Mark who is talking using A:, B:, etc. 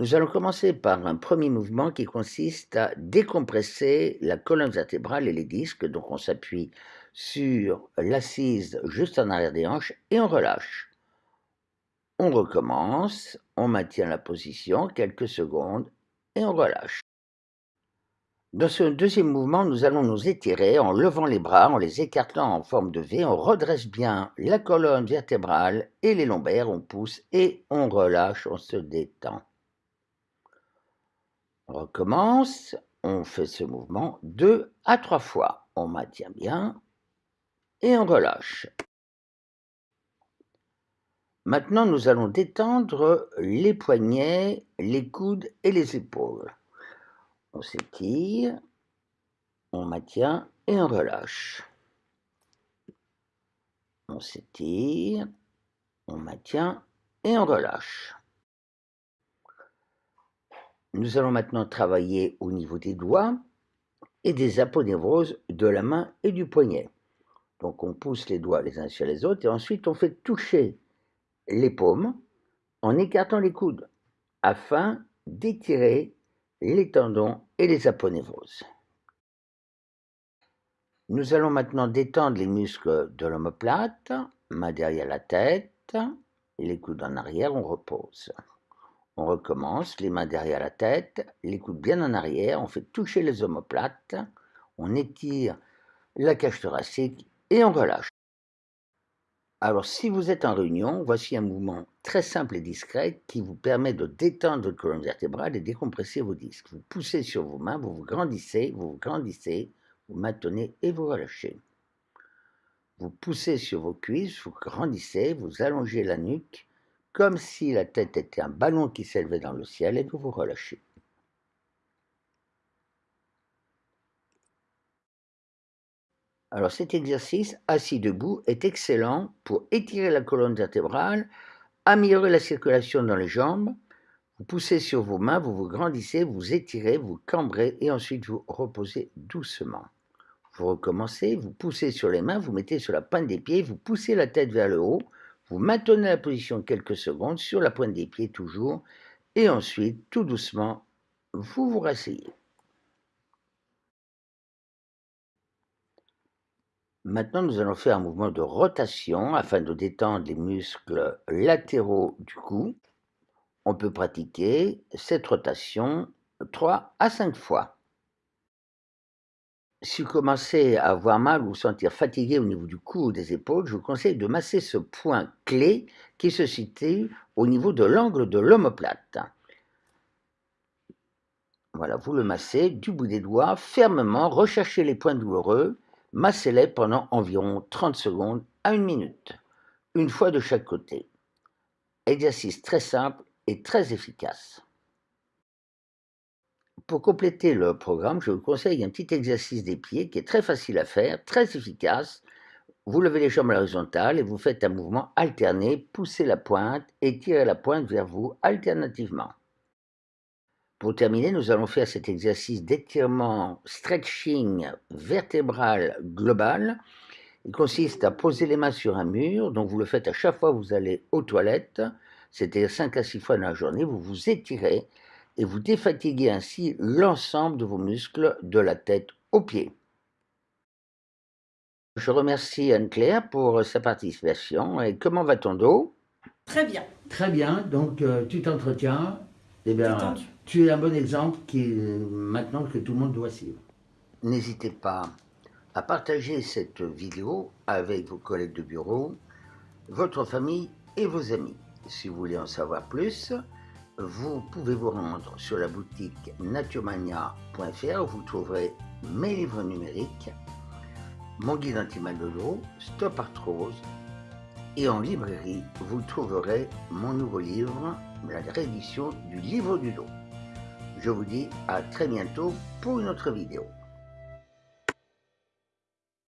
A: Nous allons commencer par un premier mouvement qui consiste à décompresser la colonne vertébrale et les disques. Donc on s'appuie sur l'assise juste en arrière des hanches et on relâche. On recommence, on maintient la position quelques secondes et on relâche. Dans ce deuxième mouvement, nous allons nous étirer en levant les bras, en les écartant en forme de V. On redresse bien la colonne vertébrale et les lombaires. On pousse et on relâche, on se détend. On recommence, on fait ce mouvement deux à trois fois. On maintient bien et on relâche. Maintenant, nous allons détendre les poignets, les coudes et les épaules. On s'étire, on maintient et on relâche. On s'étire, on maintient et on relâche. Nous allons maintenant travailler au niveau des doigts et des aponevroses de la main et du poignet. Donc on pousse les doigts les uns sur les autres et ensuite on fait toucher les paumes en écartant les coudes afin d'étirer les tendons et les aponevroses. Nous allons maintenant détendre les muscles de l'omoplate, main derrière la tête, les coudes en arrière, on repose. On recommence, les mains derrière la tête, les coudes bien en arrière, on fait toucher les omoplates, on étire la cage thoracique et on relâche. Alors si vous êtes en réunion, voici un mouvement très simple et discret qui vous permet de détendre votre colonne vertébrale et décompresser vos disques. Vous poussez sur vos mains, vous vous grandissez, vous vous grandissez, vous maintenez et vous relâchez. Vous poussez sur vos cuisses, vous grandissez, vous allongez la nuque comme si la tête était un ballon qui s'élevait dans le ciel et vous vous relâchez. Alors cet exercice, assis debout, est excellent pour étirer la colonne vertébrale, améliorer la circulation dans les jambes. Vous poussez sur vos mains, vous vous grandissez, vous étirez, vous cambrez et ensuite vous reposez doucement. Vous recommencez, vous poussez sur les mains, vous mettez sur la pointe des pieds, vous poussez la tête vers le haut, vous maintenez la position quelques secondes sur la pointe des pieds toujours, et ensuite, tout doucement, vous vous rasseyez. Maintenant, nous allons faire un mouvement de rotation afin de détendre les muscles latéraux du cou. On peut pratiquer cette rotation 3 à 5 fois. Si vous commencez à avoir mal ou vous sentir fatigué au niveau du cou ou des épaules, je vous conseille de masser ce point clé qui se situe au niveau de l'angle de l'omoplate. Voilà, vous le massez du bout des doigts fermement, recherchez les points douloureux, massez-les pendant environ 30 secondes à une minute, une fois de chaque côté. Exercice très simple et très efficace. Pour compléter le programme, je vous conseille un petit exercice des pieds qui est très facile à faire, très efficace. Vous levez les jambes à l'horizontale et vous faites un mouvement alterné, poussez la pointe et tirez la pointe vers vous alternativement. Pour terminer, nous allons faire cet exercice d'étirement stretching vertébral global. Il consiste à poser les mains sur un mur, donc vous le faites à chaque fois que vous allez aux toilettes, c'est-à-dire 5 à 6 fois dans la journée, vous vous étirez et vous défatiguez ainsi l'ensemble de vos muscles de la tête aux pieds. Je remercie Anne-Claire pour sa participation. Et comment va ton dos
B: Très bien.
A: Très bien, donc euh, tu t'entretiens. Eh bien, tu es un bon exemple qui, maintenant que tout le monde doit suivre. N'hésitez pas à partager cette vidéo avec vos collègues de bureau, votre famille et vos amis. Si vous voulez en savoir plus, vous pouvez vous rendre sur la boutique naturemania.fr où vous trouverez mes livres numériques, mon guide anti-mal de dos, Stop Arthrose, et en librairie, vous trouverez mon nouveau livre, la réédition du livre du dos. Je vous dis à très bientôt pour une autre vidéo.